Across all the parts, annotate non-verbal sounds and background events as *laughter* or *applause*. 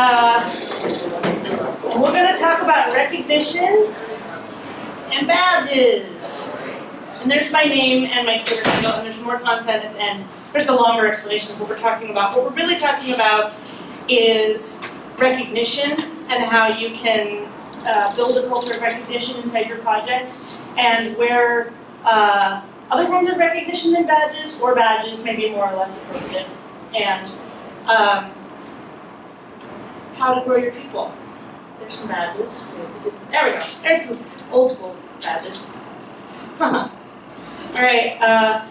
Uh, we're going to talk about recognition and badges. And there's my name and my Twitter handle, and there's more content the end. There's the longer explanation of what we're talking about. What we're really talking about is recognition and how you can uh, build a culture of recognition inside your project, and where uh, other forms of recognition than badges or badges may be more or less appropriate, and um, how to grow your people. There's some badges. There we go. There's some old school badges. *laughs* All right. Uh,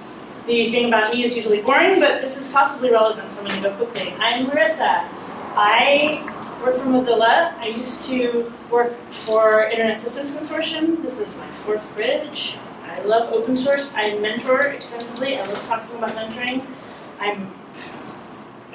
the thing about me is usually boring, but this is possibly relevant, so I'm going to go quickly. I'm Marissa. I work for Mozilla. I used to work for Internet Systems Consortium. This is my fourth bridge. I love open source. I mentor extensively. I love talking about mentoring. I'm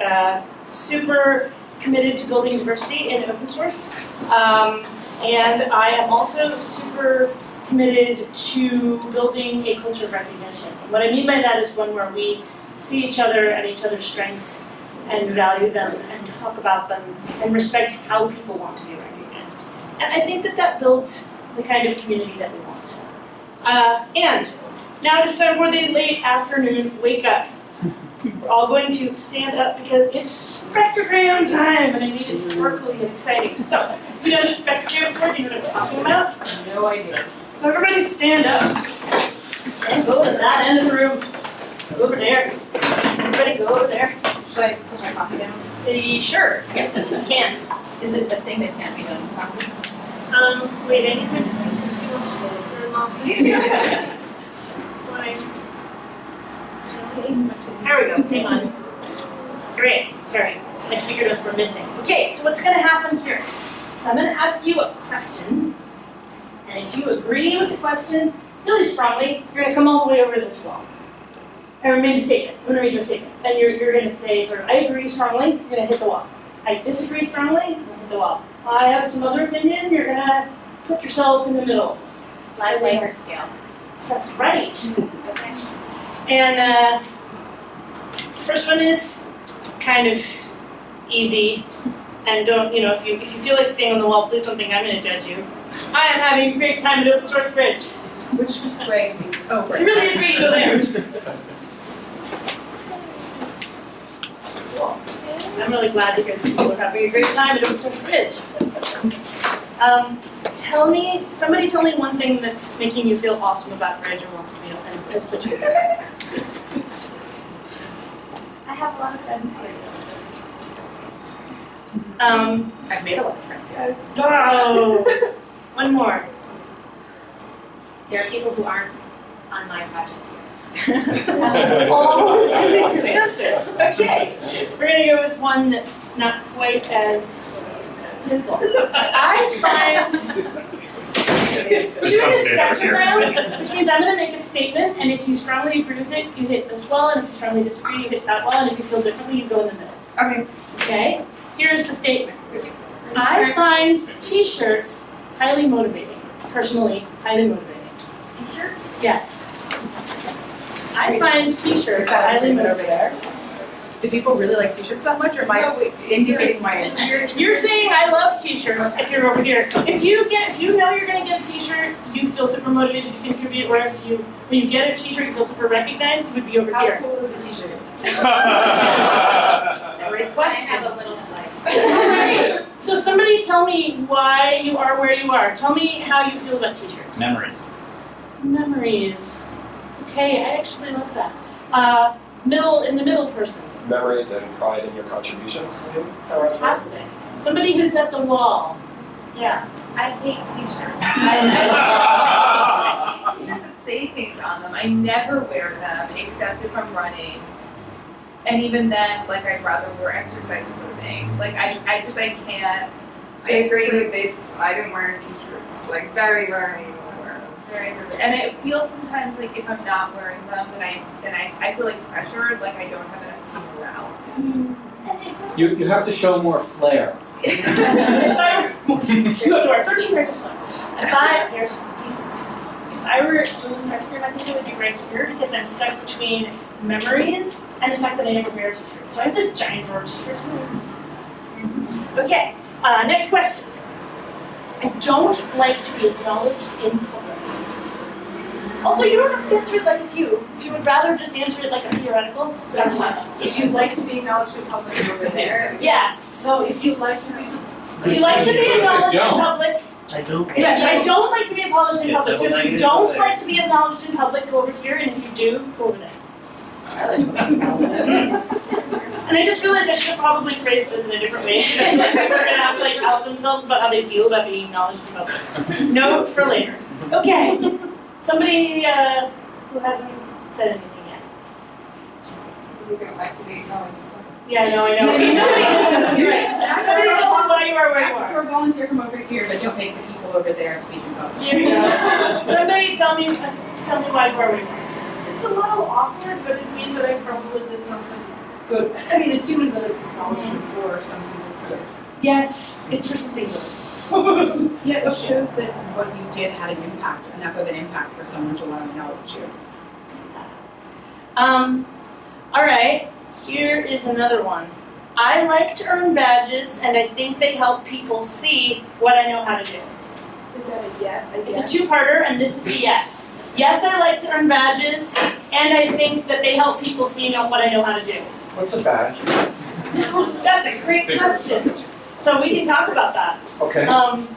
uh, super committed to building diversity in open source. Um, and I am also super committed to building a culture of recognition. What I mean by that is one where we see each other and each other's strengths and value them and talk about them and respect how people want to be recognized. And I think that that builds the kind of community that we want. Uh, and now it is time for the late afternoon wake up. We're all going to stand up because it's spectrogram time and I need it sparkly and exciting. So, you done spectrogram before, do you know what I'm talking about? No idea. Everybody stand up and go to that end of the room. Go over there. Everybody go over there. Should I push my coffee down? Uh, sure, you can. Is it a thing that can't be done with coffee? Um, wait, I need my *laughs* There we go, hang on. Great, sorry, my speaker notes were missing. Okay, so what's gonna happen here? So I'm gonna ask you a question, and if you agree with the question really strongly, you're gonna come all the way over to this wall. I made a statement, I'm gonna read your statement, and you're, you're gonna say sort of, I agree strongly, you're gonna hit the wall. I disagree strongly, you're gonna hit the wall. I have some other opinion, you're gonna put yourself in the middle. Live Likert scale. That's right. Hmm. Okay. And uh, first one is kind of easy. And don't, you know, if you if you feel like staying on the wall, please don't think I'm going to judge you. I am having a great time at Open Source Bridge. Which is Great. Oh, if great. you really agree, go there. I'm really glad that people are having a great time at Open Source Bridge. Um, tell me, somebody tell me one thing that's making you feel awesome about Bridge or wants to be and put you there. I have a lot of friends here. Um, I've made a lot of friends, guys. oh, *laughs* one more. There are people who aren't on my project here. *laughs* *laughs* All answers. Okay, we're gonna go with one that's not quite as simple. I find we're Just come stand over here. round, which means I'm gonna make a statement, and if you strongly agree with it, you hit this wall, and if you strongly disagree, you hit that wall, and if you feel differently, you go in the middle. Okay. Okay? Here's the statement. I find t-shirts highly motivating. Personally, highly motivating. T-shirts? Yes. I find t-shirts highly motivating. There? Do people really like t-shirts that much, or am I No, wait, indicating my You're, you're saying I love t-shirts if you're over here. If you get, if you know you're gonna get a t-shirt, you feel super motivated to contribute, or if you, when you get a t-shirt, you feel super recognized, you would be over How here. How cool is a t-shirt? *laughs* Great question. I have a little slice. *laughs* Alright, so somebody tell me why you are where you are. Tell me how you feel about t-shirts. Memories. Memories. Okay, I actually love that. Uh, middle, in the middle person. memories and pride in your contributions. Fantastic. Somebody who's at the wall. Yeah. I hate t-shirts. *laughs* I t-shirts that say things on them. I never wear them except if I'm running. And even then, like I'd rather wear exercise clothing. Like I, I just I can't. I agree with this. I don't wear t-shirts. Like very rarely will I wear them. Very, very, and it feels sometimes like if I'm not wearing them, then I then I, I feel like pressured, like I don't have enough team morale. You, you have to show more flair. *laughs* if I were, you go to our 13 year If I, here's pieces. If I were doing right here, I think it would be right here because I'm stuck between memories and the fact that I never wear t-shirts. So I have this giant drawer of t-shirts. Okay, uh, next question. I don't like to be acknowledged in public. Also, you don't have to answer it like it's you. If you would rather just answer it like a theoretical, that's fine. If you'd like to be acknowledged in public over there. Yes. So if you'd like to be. If you like to be acknowledged in public, I don't. yes, I don't like to be acknowledged in Yeah, public. So if you don't there. like to be acknowledged in public, go over here, and if you do, go over there. I like to be acknowledged. And I just realized I should have probably phrased this in a different way. because *laughs* I feel like people are gonna have to like out themselves about how they feel about being acknowledged in public. Note for later. Okay. Somebody uh, who hasn't said anything yet. You're gonna like to be acknowledged. Yeah, no, I know. Okay, *laughs* somebody. Somebody tell me why you are where you Ask are. for a volunteer from over here, but don't make the people over there speak in public. Here we go. Somebody tell me, tell me why you are where you are. It's a little awkward, but it means that I probably did something good. I mean, assuming that it's acknowledgement for something that's good. Yes, it's for something good. *laughs* Yeah, it shows that what you did had an impact, enough of an impact for someone to want to acknowledge you. Um, all right, here is another one. I like to earn badges, and I think they help people see what I know how to do. Is that a yet? A It's a two-parter, and this is a yes. Yes, I like to earn badges, and I think that they help people see know what I know how to do. What's a badge? *laughs* That's a great question. So we can talk about that. Okay. Um,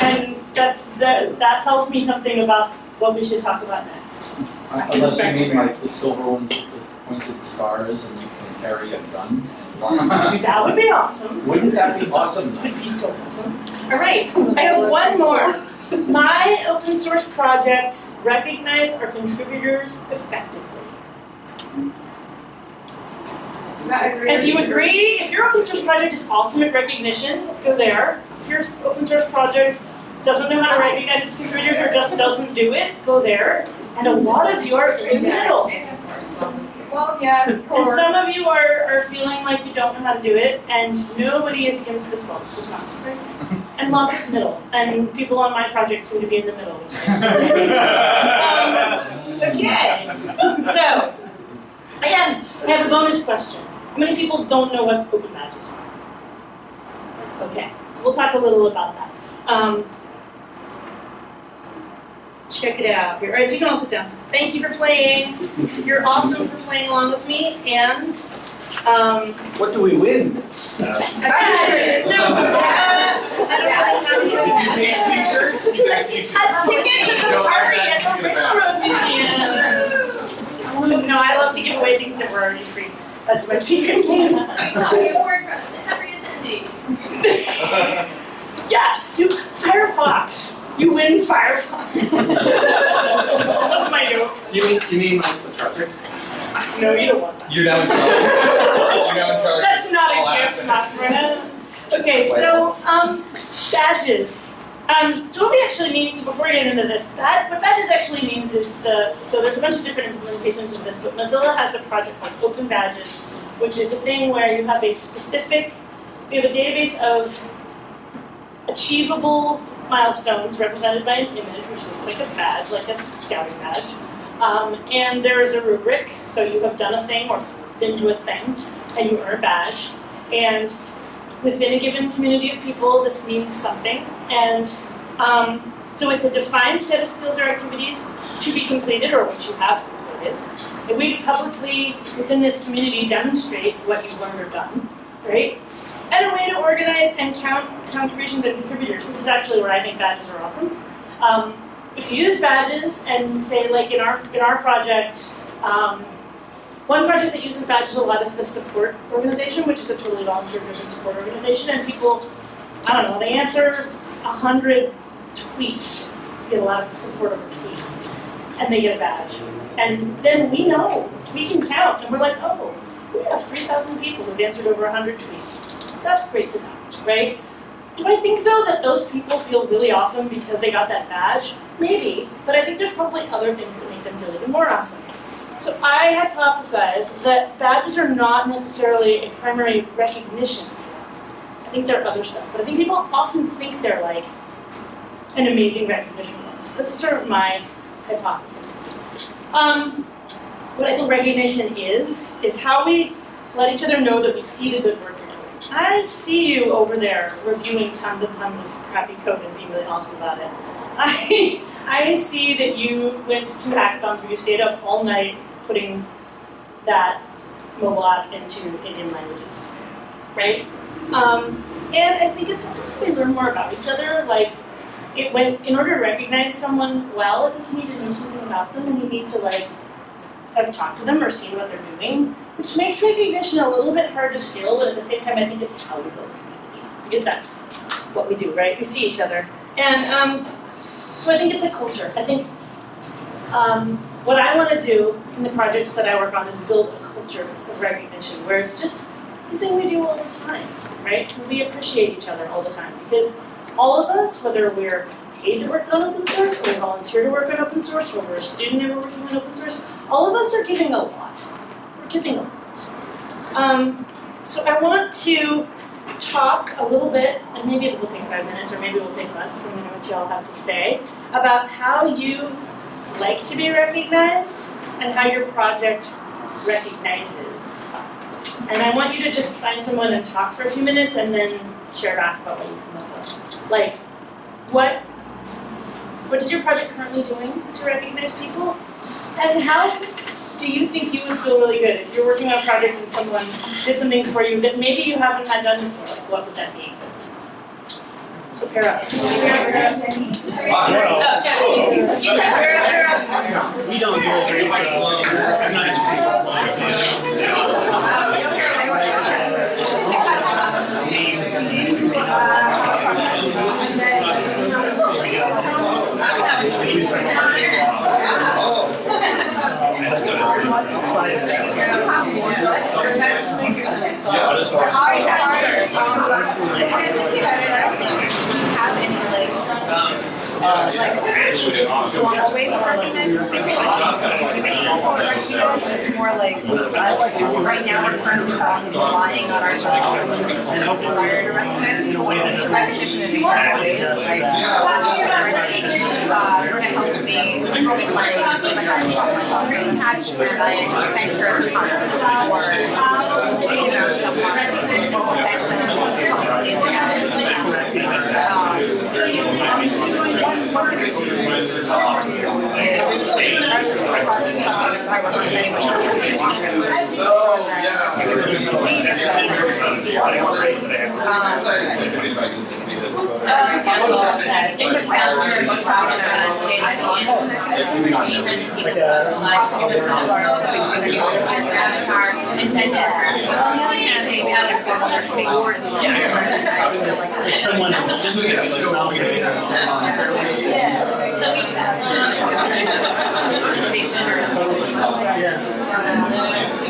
and that's that. That tells me something about what we should talk about next. Unless you mean like the silver ones with the pointed stars and you can carry a gun. *laughs* That would be awesome. Wouldn't that be awesome? This would be so awesome. All right, I have one more. My open source projects recognize our contributors effectively. Is that agree? And if you agree, if your open source project is awesome at recognition, go there. If your open source project doesn't know how to recognize its contributors or just doesn't do it, go there. And a lot of you are in the middle. Yes, of course, well, Well, yeah, And some of you are, are feeling like you don't know how to do it, and nobody is against this well, it's just not surprising. *laughs* And lots of middle, and people on my project seem to be in the middle. *laughs* um, okay, so, and I have a bonus question. How many people don't know what open badges are? Okay, so we'll talk a little about that. Um, check it out here. All right, so you can all sit down. Thank you for playing. You're awesome for playing along with me, and um, What do we win? *laughs* no, uh, I don't know how you you. pay t-shirts? You got t-shirts. A ticket to the Those party at the the. Railroad Museum. No, I love to give away things that were already free. That's my secret game. You award reps to every attendee. *laughs* Yeah, you Firefox. You win Firefox. *laughs* that was my note. You mean, you mean like the project? No, you don't want that. You're now in charge. You're now in charge. That's not all a gift, aspects. Masrina. Okay, so um, badges. Um, so what we actually mean, so before we get into this, bad, what badges actually means is the, so there's a bunch of different implementations of this, but Mozilla has a project called Open Badges, which is a thing where you have a specific, we have a database of achievable milestones represented by an image, which looks like a badge, like a scouting badge. Um, and there is a rubric, so you have done a thing or been to a thing, and you earn a badge. And within a given community of people, this means something. And um, so it's a defined set of skills or activities to be completed or which you have completed. And we publicly, within this community, demonstrate what you've learned or done, right? And a way to organize and count contributions and contributors. This is actually where I think badges are awesome. Um, if you use badges and say, like in our in our project, um, one project that uses badges a lot is the support organization, which is a totally volunteer-driven support organization, and people, I don't know, they answer a hundred tweets, get a lot of support over tweets, and they get a badge. And then we know, we can count, and we're like, oh, we have 3,000 people who've answered over 100 tweets. That's great to know, right? Do I think though that those people feel really awesome because they got that badge? Maybe, but I think there's probably other things that make them feel even more awesome. So I hypothesize that badges are not necessarily a primary recognition. I think there are other stuff, but I think people often think they're like an amazing recognition form. So this is sort of my hypothesis. Um, what I think recognition is, is how we let each other know that we see the good work you're doing. I see you over there reviewing tons and tons of crappy code and being really awesome about it. *laughs* I I see that you went to hackathons where you stayed up all night putting that mobile app into Indian languages, right? Um, and I think it's also something we learn more about each other. Like, it when in order to recognize someone well, I think you need to know something about them, and you need to like have talked to them or seen what they're doing, which makes recognition a little bit hard to scale. But at the same time, I think it's how we build community because that's what we do, right? We see each other, and um, so I think it's a culture. I think um, what I want to do in the projects that I work on is build a culture of recognition where it's just something we do all the time, right? And we appreciate each other all the time because all of us, whether we're paid to work on open source, or we volunteer to work on open source, or we're a student and we're working on open source, all of us are giving a lot. We're giving a lot. Um, so I want to talk a little bit, and maybe it will take five minutes, or maybe it will take less, depending on what you all have to say, about how you like to be recognized and how your project recognizes. And I want you to just find someone and talk for a few minutes and then share back about what you come up with. Like, what what is your project currently doing to recognize people? And how do you think you would feel really good if you're working on a project and someone did something for you that maybe you haven't had done before? Like, what would that be? Pair up. We don't do it very well. I'm not Yeah, like, formal ways of recognizing people? It's more like, right now we're currently relying on ourselves and desire to recognize. Recognition in ways, like, uh, Brenda helped me with my, with my patch where I thanked her a concert or, you know, and send this person, well, amazing, we had a formal speak for it. Someone Yeah, so we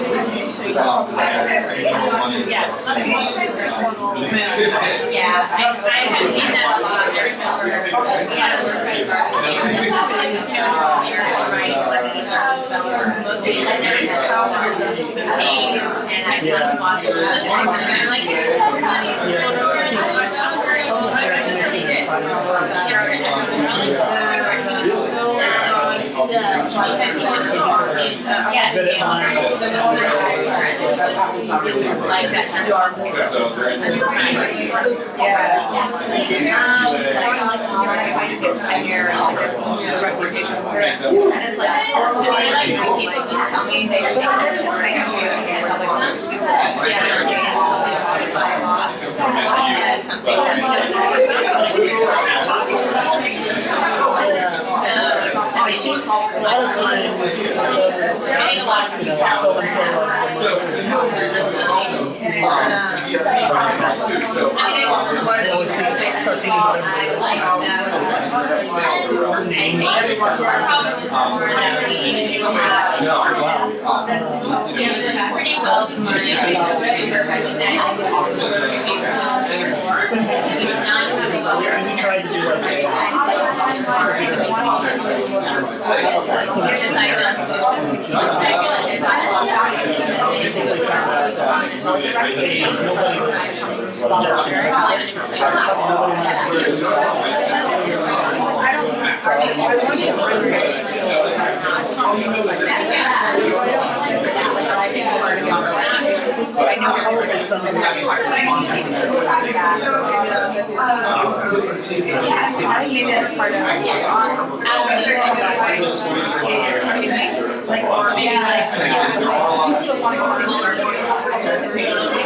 Yeah, I, I have seen that a lot, very often yeah we had a WordPress like, because he was so arcade, yeah, he came on, so it was like that kind of. Yeah. Um, ten years, reputation for it. And it's like, to me, like, when people just tell me they think I'm doing right, I'm doing it, so I'm like, yeah, my boss says something a lot of times, Getting a lot of people. so and so. Uh, so, also, uh, too, so. I mean, it was They always think- start thinking about I. I think the problem is more that we to have. Yeah, pretty well recognizing And we tried to do like. I some of the- Probably just say, okay, that's really great, but how about their own payment? They might feel like they have to do it on that top, so it's easy to recognize people who are giving Well, we've done, we need to do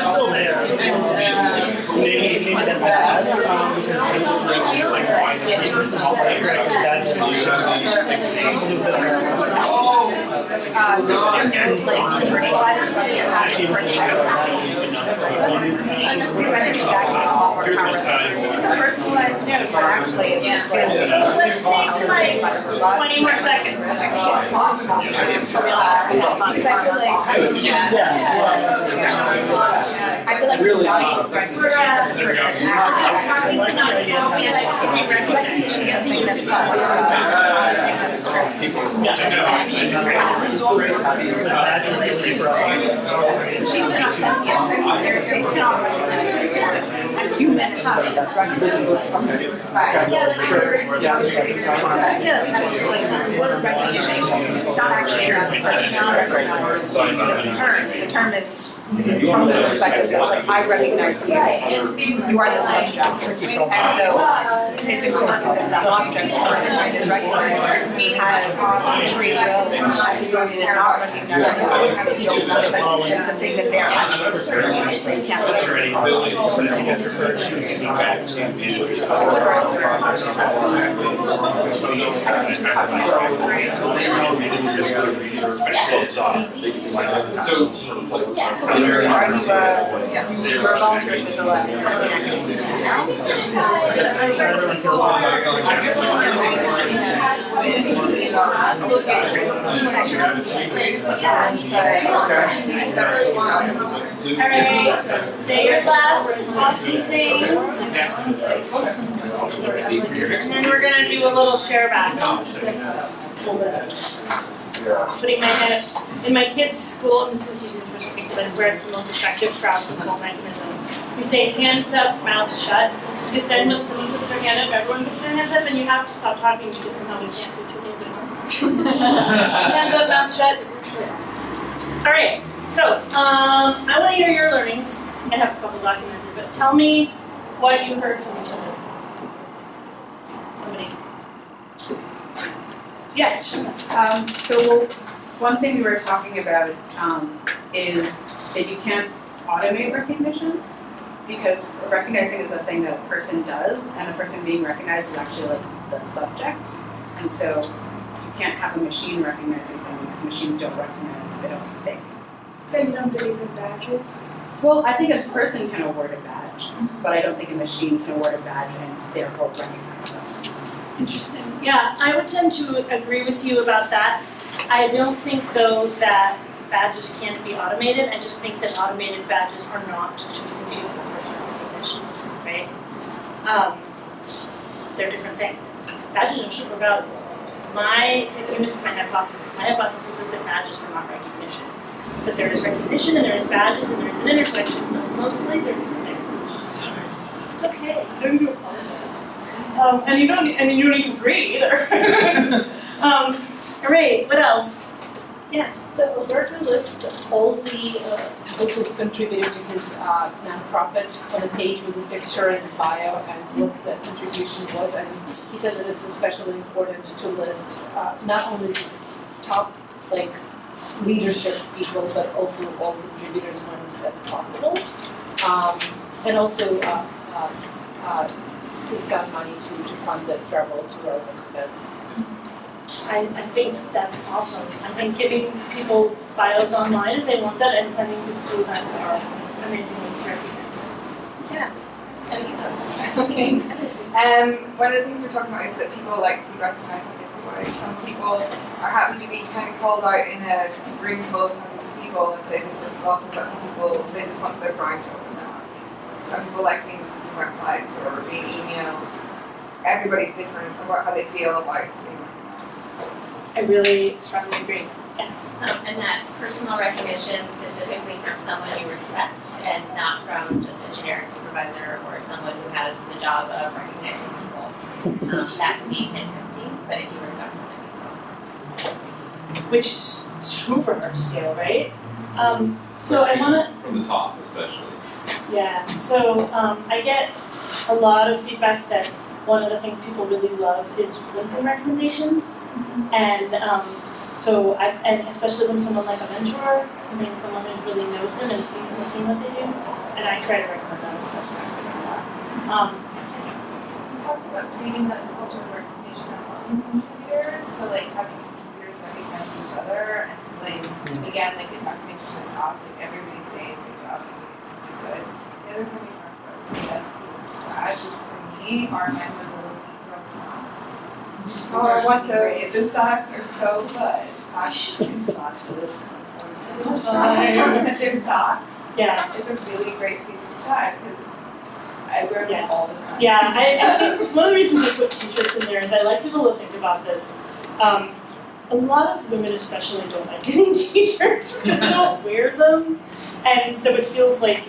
Still there. Maybe, maybe that's bad, um, because we're It's a personalized actually it's. Let's like twenty more seconds. Because I feel like, Yeah, yeah. I feel like human. Yeah, not actually the term, the is from the perspective of like, I recognize you, you are the subject. And so it's important that the object person is recognized has free will, not recognize it. It's something that they're actually. So you're, are you, uh, you're a volunteer for the Alright, say your last awesome things. And then we're gonna do a little share back. Putting my head in my kids' school, For because where it's the most effective crowd control mechanism. We say hands up, mouth shut, because then when someone puts their hand up, everyone puts their hands up, and you have to stop talking because somehow we can't do two things at once. *laughs* Hands up, mouth shut. Alright, so, um, I wanna hear your learnings. I have a couple documented, but tell me what you heard from each other. Somebody. Yes. Um, so one thing we were talking about, um, is that you can't automate recognition because recognizing is a thing that a person does and the person being recognized is actually like the subject. And so you can't have a machine recognizing someone because machines don't recognize us, they don't think. So you don't believe in badges? Well, I think a person can award a badge, mm-hmm. but I don't think a machine can award a badge and therefore recognize them. Interesting. Yeah, I would tend to agree with you about that. I don't think though that badges can't be automated. I just think that automated badges are not to be confused with personal recognition, right? Um, they're different things. Badges are super valuable. My, this is my hypothesis. My hypothesis is that badges are not recognition. That there is recognition and there is badges and there is an intersection, but mostly they're different things. It's okay. Don't you apologize. Um, and you don't, and you don't even agree either. *laughs* *laughs* um, all right, what else? Yeah. So Roberto lists all the uh, people who contributed to his uh, nonprofit on the page with a picture and a bio and what the contribution was. And he says that it's especially important to list uh, not only top like leadership people, but also all contributors when that's possible. Um, and also uh, uh, uh, seeks out money to, to fund the travel to relevant events. I, I think that's awesome. I think giving people bios online if they want that and people to events are amazing ways to. Yeah. Okay. Um, one of the things we're talking about is that people like to be recognised in different ways. Some people are happy to be kind of called out in a room full of hundreds of people and say this person's awful, but some people, they just want their brand to open up. Some people like being on websites or being emailed. Everybody's different about how they feel about being recognized. I really strongly agree. Yes. Um, and that personal recognition specifically from someone you respect and not from just a generic supervisor or someone who has the job of recognizing people. Um, that can be empty, but if you respect them, it means something. Which is super hard to do, right? Um, so I wanna, From the top especially. yeah, so um, I get a lot of feedback that one of the things people really love is LinkedIn recommendations. And um, so I've, and especially when someone like a mentor, something someone who really knows them and seen, has seen what they do, and I try to recommend that especially for a lot. Um, We talked about creating that culture of recognition among contributors, so like having contributors recognize each other, and so like, again, like if I'm coming to the top, like everybody saying, good job, everybody's really good. The other thing we talked about was the best piece of swag, which for me, our man was a little socks. Oh, I want those. The socks are so good. I should do socks to this conference. It's *laughs* they're socks. Yeah, It's a really great piece of swag, because I wear Yeah. them all the time. yeah, I, I think it's one of the reasons I put t-shirts in there is I like people to think about this. Um, a lot of women especially don't like getting *laughs* t-shirts because they don't wear them, and so it feels like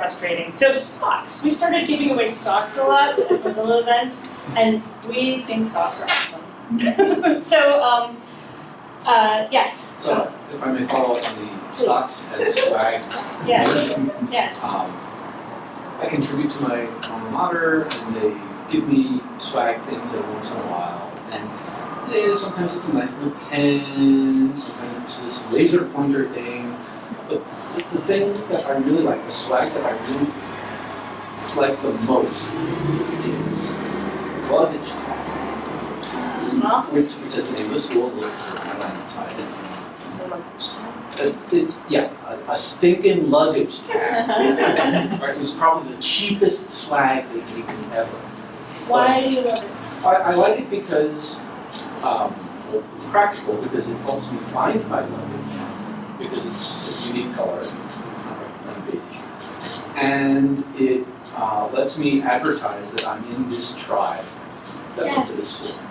frustrating. So socks, we started giving away socks a lot at little events, and we think socks are awesome. *laughs* so um, uh, yes, So if I may follow up on the socks as swag. yes, yes. Um, I contribute to my alma mater and they give me swag things every once in a while. And yeah, sometimes it's a nice little pen, sometimes it's this laser pointer thing. But the thing that I really like, the swag that I really like the most is luggage tag. Huh? Which, which is the name of the school, look right on the side. It's, yeah, a, a stinking luggage *laughs* tag. Right, it was probably the cheapest swag they gave me ever. Why do you love it? I, I like it because, um, well, it's practical because it helps me find my luggage. Because it's a unique color, it's not like plain beige. And it, uh, lets me advertise that I'm in this tribe that went to this school.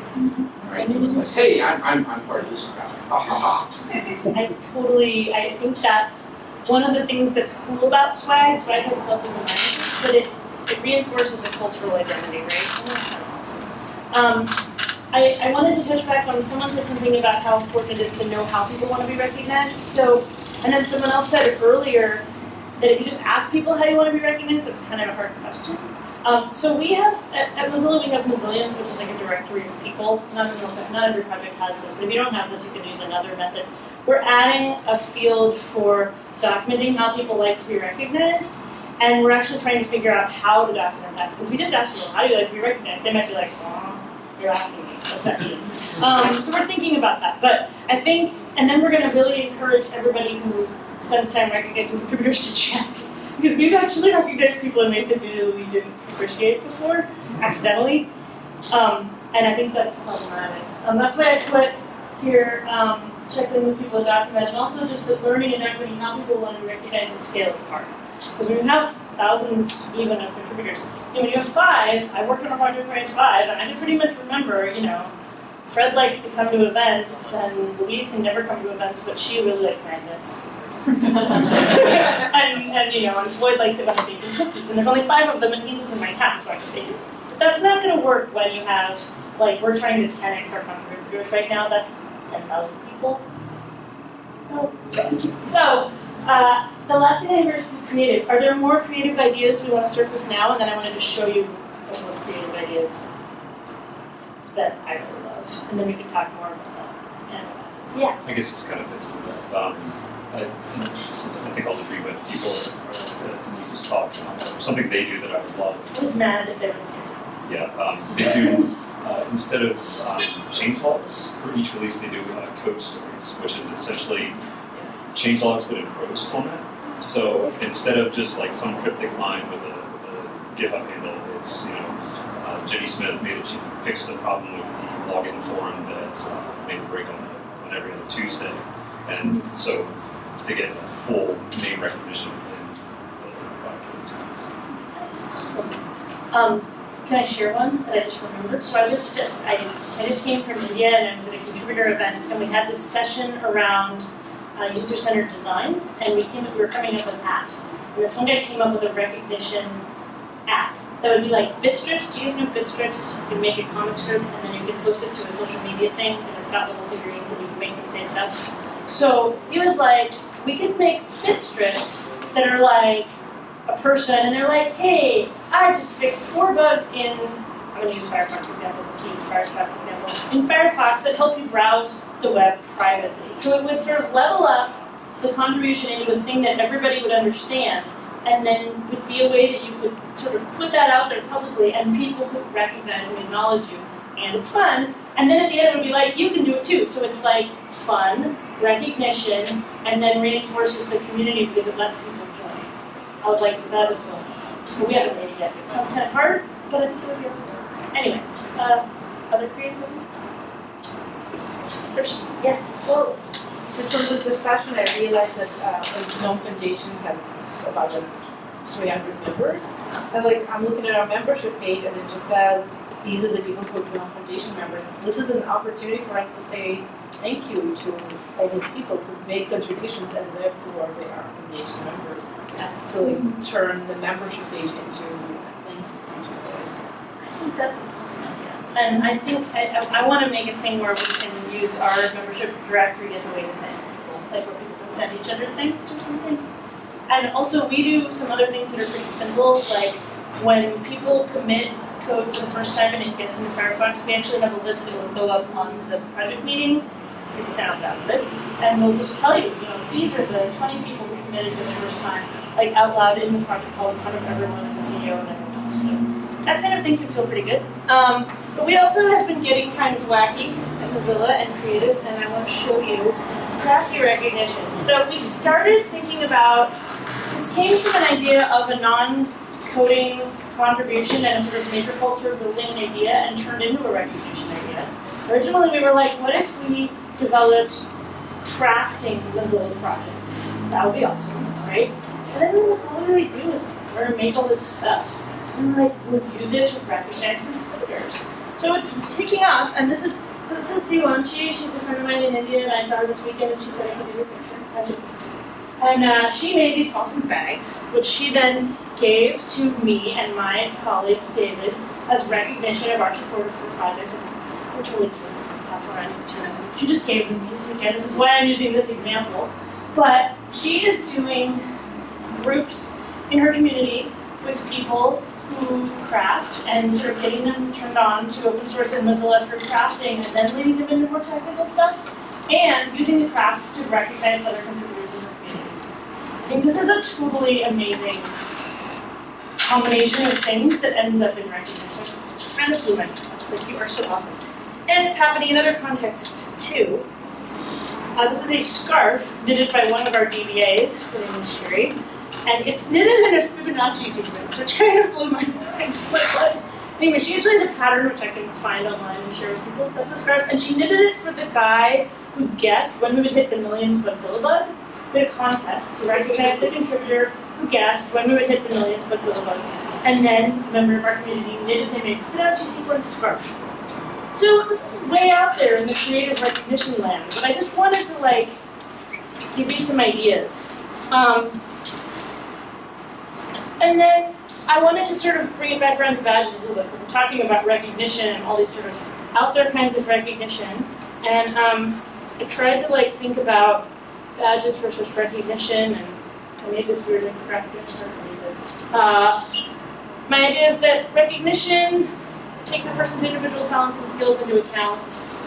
Right, so it's like, hey, I'm, I'm, I'm part of this crowd, ha ha ha. *laughs* I totally, I think that's one of the things that's cool about swag. Swag has pluses and minuses, but it, it reinforces a cultural identity, right? And that's kind of awesome. Um, I, I wanted to touch back on, someone said something about how important it is to know how people want to be recognized. So, and then someone else said earlier that if you just ask people how you want to be recognized, that's kind of a hard question. Um, so we have, at, at Mozilla, we have Mozillians, which is like a directory of people. Not every, not every project has this, but if you don't have this, you can use another method. We're adding a field for documenting how people like to be recognized, and we're actually trying to figure out how to document that. Because we just ask people, how do you like to be recognized? They might be like, oh, you're asking me, what's that mean? Um, so we're thinking about that. But I think, and then we're going to really encourage everybody who spends time recognizing contributors to check. *laughs* Because we've actually recognized people in ways that we didn't appreciate before, accidentally. Um, and I think that's problematic. Um, that's why I put here, um, check in with people document, and also just that learning and equity, how people want to recognize and scale is hard. Because you have thousands even of contributors, you know, when you have five, I worked on a project where I had five, and I can pretty much remember, you know, Fred likes to come to events, and Louise can never come to events, but she really likes magnets. *laughs* *laughs* and, and you know, and Floyd likes it when I bake him cookies, and there's only five of them, and he lives in my town, so I can bake him. That's not going to work when you have, like, we're trying to 10x our contributors right now. That's 10,000 people. So, uh, the last thing I heard was creative. Are there more creative ideas we want to surface now? And then I wanted to show you a couple of creative ideas that I really love, and then we can talk more about that. And, yeah. I guess this kind of fits into that. Um, I, since I think I'll agree with people or uh, Denise's talk, um, something they do that I would love. I was mad that there was. Yeah, um, they do uh, instead of um, change logs for each release, they do uh, code stories, which is essentially change logs but in prose format. So instead of just like some cryptic line with a, a GitHub handle, it's you know uh, Jenny Smith made a ch- fixed the problem with the login form that uh, made a break on, on every other Tuesday. And so they get full name recognition in. That's awesome. Um, can I share one that I just remembered? So I was just, I, I just came from India and I was at a contributor event and we had this session around uh, user-centered design and we came, we were coming up with apps. And this one guy came up with a recognition app that would be like Bitstrips. Do you guys know Bitstrips? You can make a comic strip and then you can post it to a social media thing and it's got little figurines and you can make them say stuff. So he was like, we could make Bitstrips that are like a person and they're like, hey, I just fixed four bugs in, I'm gonna use Firefox example, this use Firefox example, in Firefox that help you browse the web privately. So it would sort of level up the contribution into a thing that everybody would understand and then would be a way that you could sort of put that out there publicly and people could recognize and acknowledge you. And it's fun. And then at the end it would be like, you can do it too. So it's like fun, recognition, and then reinforces the community because it lets people join. I was like, that is cool. So we haven't made it yet. It sounds kind of hard, but I think it'll be okay. Anyway, uh, other creative movements? Yeah. Well, just from this discussion, I realized that uh, the Gnome Foundation has about uh, 300 members. And like, I'm looking at our membership page and it just says, these are the people who are Gnome Foundation members. This is an opportunity for us to say thank you to all those people who made contributions and therefore they are foundation members. Yes. So like, turn the membership page into a thank you. I think that's an awesome idea. And I think I, I, want to make a thing where we can use our membership directory as a way to thank people, like where people can send each other thanks or something. And also, we do some other things that are pretty simple, like when people commit code for the first time and it gets into Firefox, we actually have a list that will go up on the project meeting. Opt out of this, and we'll just tell you, you know, these are the 20 people who committed for the first time, like out loud in the project call in front of everyone and the CEO and everyone else. So that kind of thing can feel pretty good. Um, but we also have been getting kind of wacky at Mozilla and creative, and I want to show you crafty recognition. So we started thinking about this came from an idea of a non-coding contribution and a sort of maker culture building idea and turned into a recognition idea. Originally, we were like, what if we developed crafting Mozilla projects? That would be awesome, right? And then we were like, what do we do with it? We're gonna make all this stuff. Like, we'll use it to recognize contributors. So it's taking off, and this is so this is Diwanshi. She's a friend of mine in India, and I saw her this weekend, and she said I could do your picture. And uh, she made these awesome bags, which she then gave to me and my colleague David as recognition of our support for the project. We're totally cute. That's what I'm doing. She just gave them me this weekend. This is why I'm using this example. But she is doing groups in her community with people craft and sort of getting them turned on to open source and Mozilla through crafting and then leading them into more technical stuff and using the crafts to recognize other contributors in her community. I think this is a totally amazing combination of things that ends up in recognition. Kind of blew my mind. It's like you are so awesome. And it's happening in other contexts too. Uh, this is a scarf knitted by one of our DBAs for the industry. And it's knitted in a Fibonacci sequence, which kind of blew my mind. *laughs* Anyway, she usually has a pattern which I can find online and share with people. That's a scarf. And she knitted it for the guy who guessed when we would hit the millionth Bugzilla bug. Had a contest to recognize the contributor who guessed when we would hit the millionth Bugzilla bug. And then a member of our community knitted him a Fibonacci sequence scarf. So this is way out there in the creative recognition land, but I just wanted to like give you some ideas. Um, and then I wanted to sort of bring it back around to badges a little bit. We're talking about recognition and all these sort of out there kinds of recognition. And um, I tried to like think about badges versus recognition, and I made this weird. I made this. Uh, my idea is that recognition takes a person's individual talents and skills into account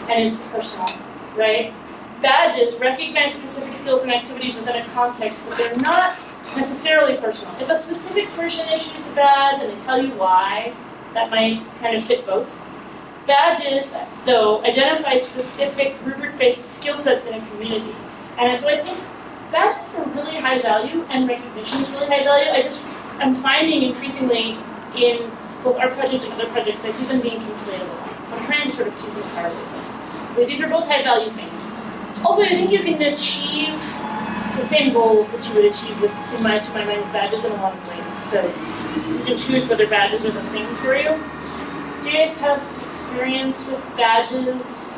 and is personal, right? Badges recognize specific skills and activities within a context, but they're not necessarily personal. If a specific person issues a badge and they tell you why, that might kind of fit both. Badges, though, identify specific rubric-based skill sets in a community. And so I think badges are really high value and recognition is really high value. I just, I'm finding increasingly in both our project and other projects, I see them being lot. So I'm trying to sort of keep them bit. So these are both high value things. Also, I think you can achieve the same goals that you would achieve with, in my, to my mind, with badges in a lot of ways. So you can choose whether badges are the thing for you. Do you guys have experience with badges?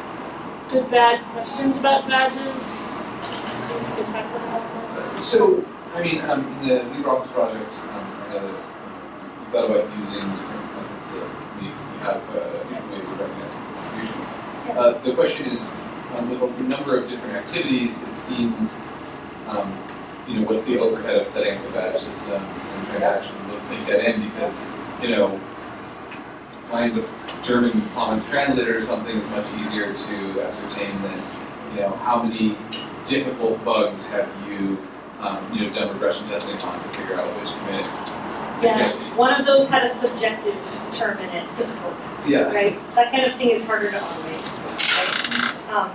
Good, bad questions about badges? Things we could talk about? So, I mean, um, in the LibreOffice project, um, I know that um, we thought about using different methods. We, we have uh, different ways of recognizing contributions. Uh, the question is, um, with a number of different activities, it seems, um, you know, what's the overhead of setting up the badge system and trying to actually look, take that in because, you know, lines of German Commons Translator or something is much easier to ascertain than, you know, how many difficult bugs have you, um, you know, done regression testing on to figure out which commit. Yes, one of those had a subjective term in it, difficult, Yeah. right? That kind of thing is harder to automate, right? Um,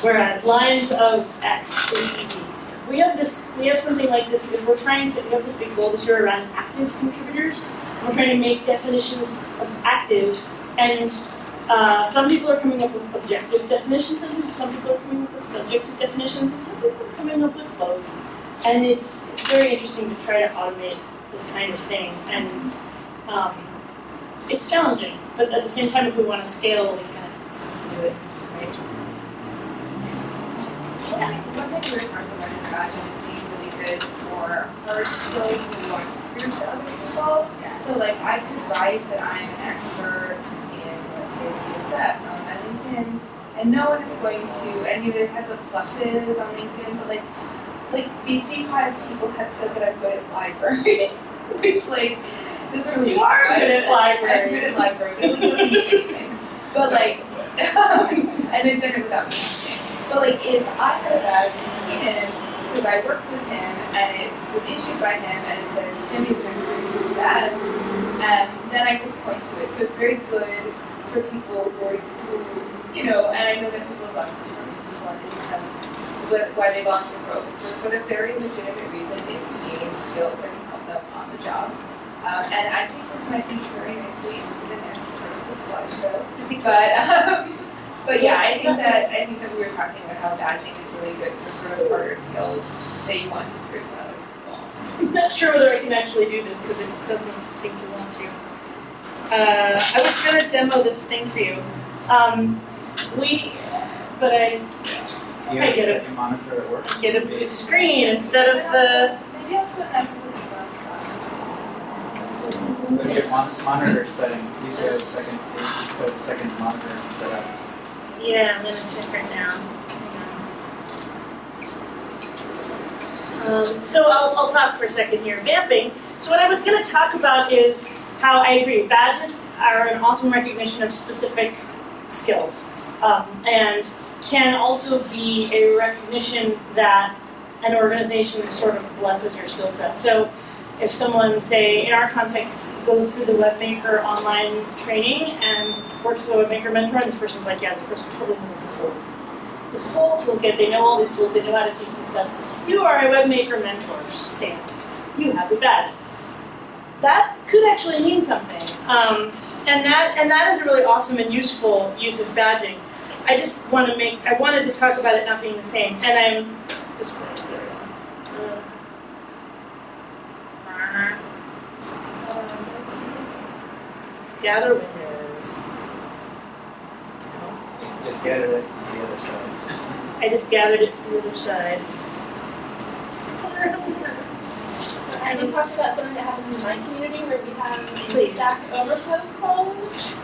whereas lines of X is easy. We have this, we have something like this because we're trying to, we have this big goal this year around active contributors. We're trying to make definitions of active and uh, some people are coming up with objective definitions and some people are coming up with subjective definitions and some people are coming up with both. And it's, very interesting to try to automate this kind of thing. And um, it's challenging, but at the same time, if we want to scale, we can do it, right? Yeah, one thing we were talking about is badging being really good for hard skills and through to other people. So like I could write that I'm an expert in, let's say, CSS on LinkedIn, and no one is going to, and you know, have the pluses on LinkedIn, but like, like 55 people have said that I'm good at library, *laughs* which like, doesn't really You are good at library. I'm good at library, but it doesn't mean anything. But like, *laughs* um, and then done it without me. But like, if I had a badge in because I worked with him, and it was issued by him, and it said Jimmy was experiencing that, and then I could point to it. So it's very good for people who, are, who you know, and I know that people have gone through different reasons why they have, but why they lost their focus. But a very legitimate reason is to gain skills that can help them on the job. Um, and I think this might be very nicely into the next part of the slideshow. But um, *laughs* but yeah, I think that I think that we were talking about how badging is really good for sort of harder skills that you want to prove to other people. I'm not sure whether I can actually do this because it doesn't seem to want to. Uh, I was going to demo this thing for you. Um, we, but I You I get a it. monitor at work? get a blue screen instead of the. Maybe that's what Emma was about. Look at mon- monitor settings, see if you have second page, just put a second monitor set up. Yeah, I'm to check right now. Um, so I'll, I'll talk for a second here. Vamping. So what I was going to talk about is how I agree. Badges are an awesome recognition of specific skills, um, and can also be a recognition that an organization sort of blesses your skill set. So if someone, say, in our context, goes through the WebMaker online training and works with a WebMaker mentor, and this person's like, yeah, this person totally knows this whole this whole toolkit, they know all these tools, they know how to teach this stuff. You are a WebMaker mentor, stamp. You have a badge. That could actually mean something. Um, and that and that is a really awesome and useful use of badging. I just want to make I wanted to talk about it not being the same. And I'm displays there. we go. Uh, gather windows. Just get it at the other side. I just gathered it to the other side. so I can talk about something that happens in my community where we have a Please. Stack Overflow clone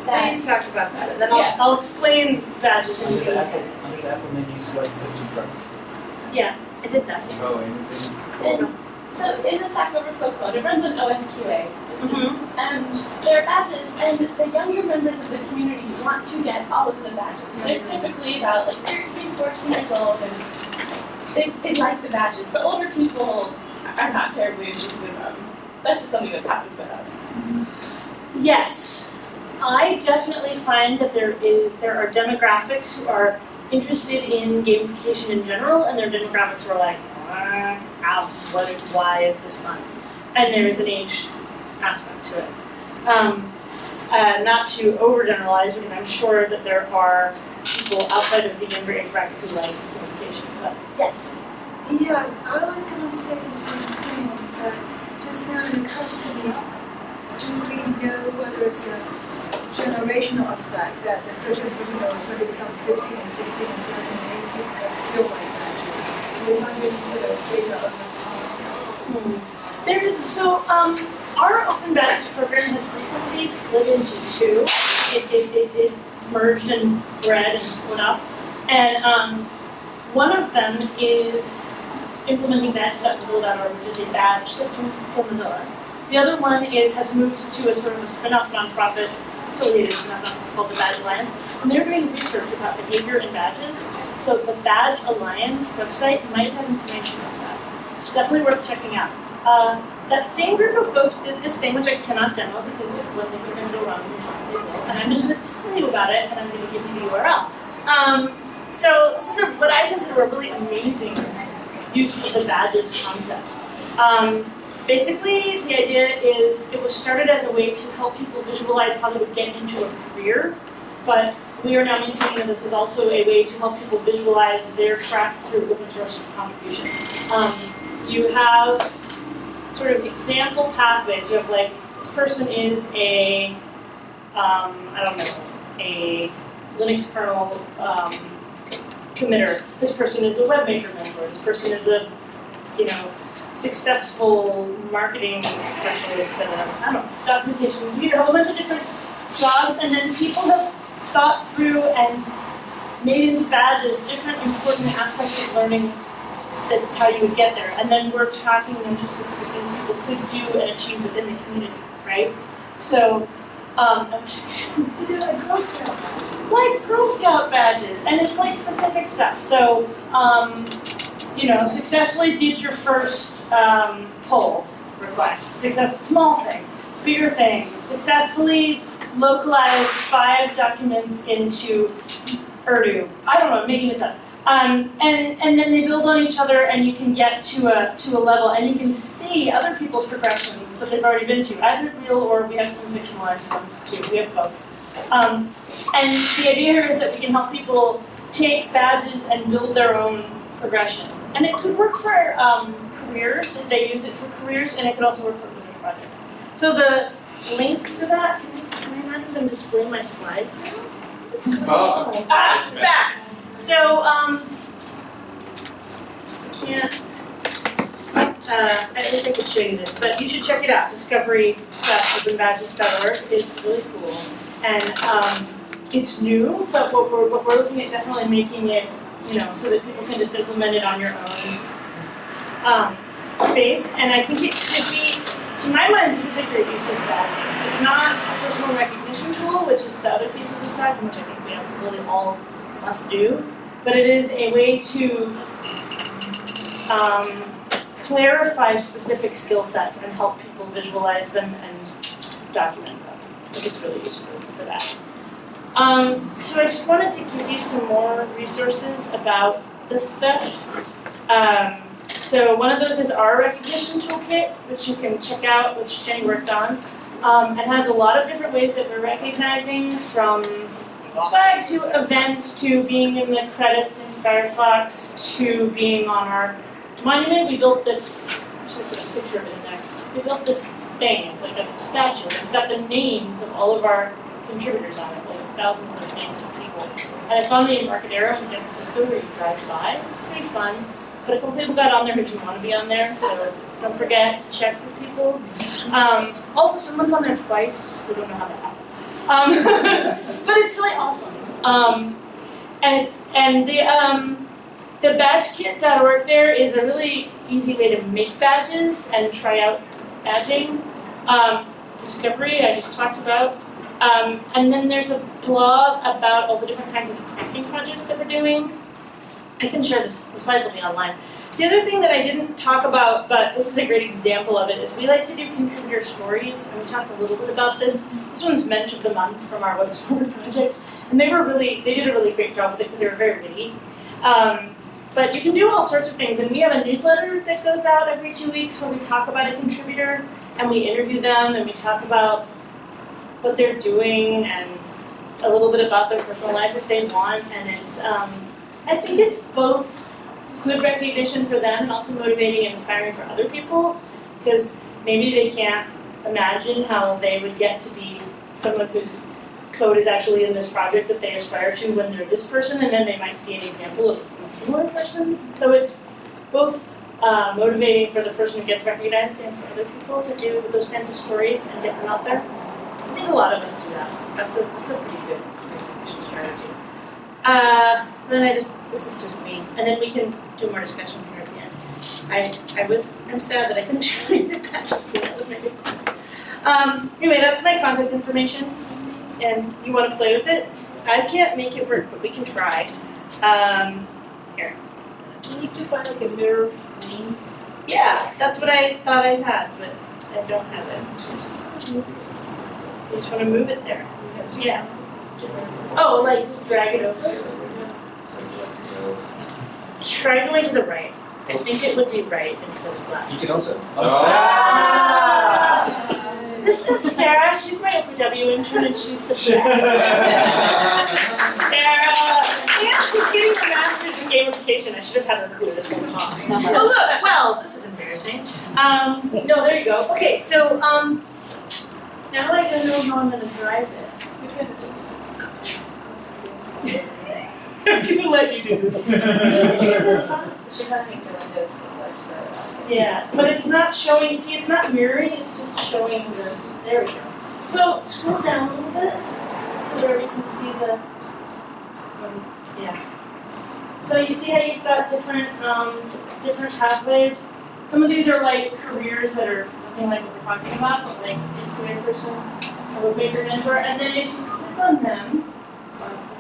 that Please talk about that, and then I'll, Yeah. I'll explain that. in Under the the Apple, under the Apple menu, select system preferences. Yeah, I did that. Oh, anything? There you. So in the Stack Overflow clone, it runs on OSQA. Just, Mhm. and there are badges, and the younger members of the community want to get all of the badges. They're typically about like 13, 14 years old, and they, they like the badges. The older people are not terribly interested in them. That's just something that's happened with us. Yes, I definitely find that there is there are demographics who are interested in gamification in general, and there are demographics who are like, "Ah, what, is- why is this fun? And there is an age aspect to it. Um, uh, not to overgeneralize because I'm sure that there are people outside of the younger age bracket who like gamification. But yes. Yeah, I was gonna say the same thing, that just now in custody, do we know whether it's a generational effect that the 13, 14 year olds, when they become 15 and 16 and 17 and 18, are still like that? Just, we have any sort of data over time? There is so um, our open badge program has recently split into two. It, it, it, it merged and bred and split up, and um, one of them is implementing badge.mozilla.org, which is a badge system for Mozilla. The other one is has moved to a sort of a spin-off nonprofit affiliated nonprofit called the Badge Alliance, and they're doing research about behavior in badges. So the Badge Alliance website might have information on that. It's definitely worth checking out. Uh, that same group of folks did this thing, which I cannot demo because when they were going to go wrong. And I'm just going to tell you about it, and I'm going to give you the URL. Um, so this is a, what I consider a really amazing use of the badges concept. Um, basically, the idea is it was started as a way to help people visualize how they would get into a career, but we are now maintaining that this is also a way to help people visualize their track through open source contribution. Um, you have sort of example pathways. You have like, this person is a, um, I don't know, a Linux kernel um, committer. This person is a webmaker mentor. This person is a, you know, successful marketing specialist and a, I don't know, documentation. You have a whole bunch of different jobs, and then people have thought through and made into badges different important aspects of learning how you would get there. And then we're tracking them to specific things people could do and achieve within the community, right? So, um, To do like Girl Scout. like Girl Scout badges, and it's like specific stuff. So, um, you know, successfully did your first um, pull request. Success, small thing, bigger thing. Successfully localized five documents into Urdu. I don't know, I'm making this up. Um, and and then they build on each other, and you can get to a to a level, and you can see other people's progressions that they've already been to, either real or we have some fictionalized ones too. We have both. Um, and the idea here is that we can help people take badges and build their own progression. And it could work for um, careers, they use it for careers, and it could also work for research projects. So the link for that, can, you, can I not even display my slides now? It's Oh. Ah, it's back. So, um, I can't, uh, I wish I could show you this, but you should check it out. Discovery.openbadges.org is really cool. And, um, it's new, but what we're, what we're looking at definitely making it, you know, so that people can just implement it on your own, um, space. And I think it could be, to my mind, this is a great use of that. It's not a personal recognition tool, which is the other piece of this talk, which I think we absolutely all must do, but it is a way to um, clarify specific skill sets and help people visualize them and document them. I think it's really useful for that. Um, so I just wanted to give you some more resources about this stuff. Um, so one of those is our recognition toolkit, which you can check out, which Jenny worked on. Um, it has a lot of different ways that we're recognizing from swag to events to being in the credits in Firefox to being on our monument. We built this, picture of it in there. We built this thing, it's like a statue. It's got the names of all of our contributors on it, like thousands of names of people. And it's on the Embarcadero in San Francisco where you drive by. It's pretty fun. But a couple people got on there who didn't want to be on there, so don't forget to check with people. Um, also, someone's on there twice. We don't know how that happened. Um, *laughs* but it's really awesome. Um, and it's and the um, the badgekit.org there is a really easy way to make badges and try out badging. Um, discovery I just talked about. Um, and then there's a blog about all the different kinds of crafting projects that we're doing. I can share this, the slides will be online. The other thing that I didn't talk about, but this is a great example of it, is we like to do contributor stories, and we talked a little bit about this. This one's Mensch of the Month from our Web Forward project, and they were really, they did a really great job with it because they were very witty. Um, but you can do all sorts of things, and we have a newsletter that goes out every two weeks where we talk about a contributor, and we interview them, and we talk about what they're doing and a little bit about their personal life if they want. And it's, um, I think it's both good recognition for them and also motivating and inspiring for other people because maybe they can't imagine how they would get to be someone whose code is actually in this project that they aspire to when they're this person, and then they might see an example of a similar person. So it's both uh, motivating for the person who gets recognized and for other people to do those kinds of stories and get them out there. I think a lot of us do that. That's a that's a pretty good strategy. Uh, then I just this is just me, and then we can do more discussion here at the end. I I was I'm sad that I couldn't *laughs* show you the patches. That was my big. Um, anyway, that's my contact information, and you want to play with it. I can't make it work, but we can try. Um, here. You need to find like a mirror screens. Yeah, that's what I thought I had, but I don't have it. You just want to move it there. Yeah. Oh, like just drag it over. Try going to the right. I think it would be right instead of left. You can also. Ah! This is Sarah. She's my OPW intern, and she's the best. Sarah. Yeah, she's getting her master's in gamification. I should have had her do this whole talk. Oh look, well, this is embarrassing. Um, no, there you go. Okay, so um, now I don't know how I'm gonna drive it. You can just. *laughs* I'm gonna let you do this. *laughs* Should probably make the windows smaller, so. Yeah, but it's not showing, see, it's not mirroring, it's just showing the, there we go. So scroll down a little bit to where we can see the, um, yeah. So you see how you've got different, um, different pathways? Some of these are like careers that are nothing like what we're talking about, but like intuitive person, or a bigger mentor, and then if you click on them,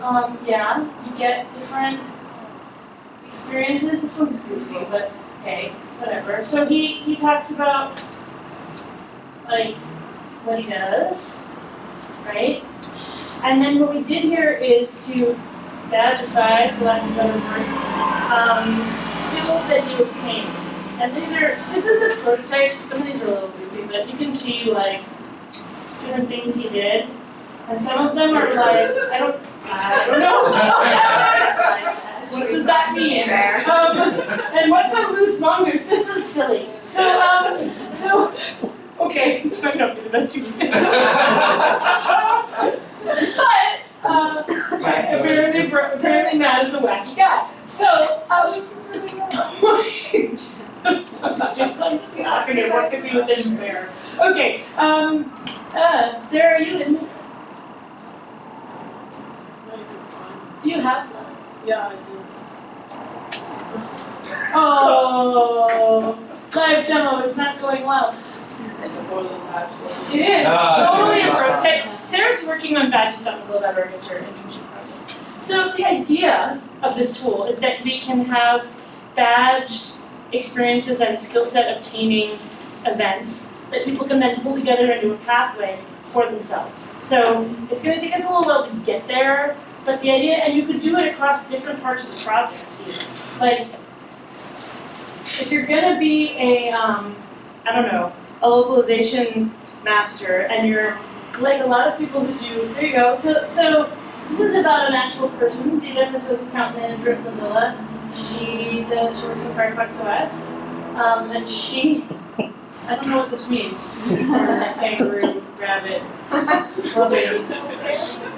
um, yeah, you get different experiences. This one's goofy, but okay, whatever. So he, he talks about like what he does, right? And then what we did here is to badgeify, for lack of a better word, um, skills that he obtained. And these are this is a prototype, so some of these are a little goofy, but you can see like different things he did. And some of them are like I don't I don't know. *laughs* what does that mean? Um, and what's a loose mongoose? This is silly. So, um, so, okay, *laughs* this might not be the best example. but, uh, apparently, apparently Matt is a wacky guy. So, um, I'm laughing at what could be within there. Okay, um, uh, Sarah, you in? Do you have one? Yeah, I do. *laughs* Oh, live demo is not going well. It's a prototype, so. It is Ah, totally a yeah. prototype. Sarah's working on badges.mozilla.org as her internship project. So the idea of this tool is that we can have badged experiences and skill set obtaining events that people can then pull together into a pathway for themselves. So it's going to take us a little while to get there, but the idea, and you could do it across different parts of the project. Like, if you're going to be a, um, I don't know, a localization master, and you're like a lot of people who do. There you go. So, so this is about an actual person. Dita is an account manager at Mozilla. She does she works in Firefox OS, um, and she. I don't know what this means. *laughs* Kangaroo, rabbit. *laughs*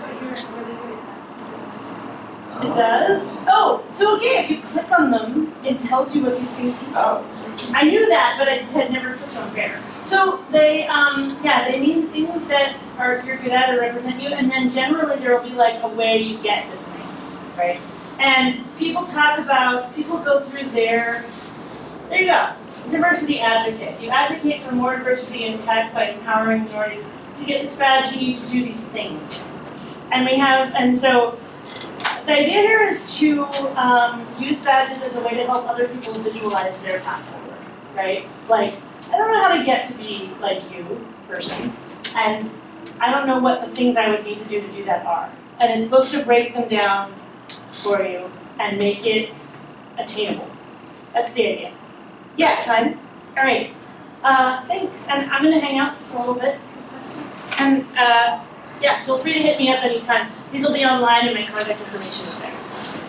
It does? Oh, so okay, if you click on them, it tells you what these things mean. Oh. I knew that, but I had never put them there. So they, um, yeah, they mean things that are you're good at or represent you, and then generally there will be like a way you get this thing, right? And people talk about, people go through their, there you go, diversity advocate. You advocate for more diversity in tech by empowering minorities. To get this badge, you need to do these things. And we have, and so the idea here is to um, use badges as a way to help other people visualize their path forward, right? Like, I don't know how to get to be like you, person, and I don't know what the things I would need to do to do that are. And it's supposed to break them down for you and make it attainable. That's the idea. Yeah, time. All right. Uh, thanks. And I'm going to hang out for a little bit. And uh, yeah, feel free to hit me up anytime. These will be online and my contact information is there.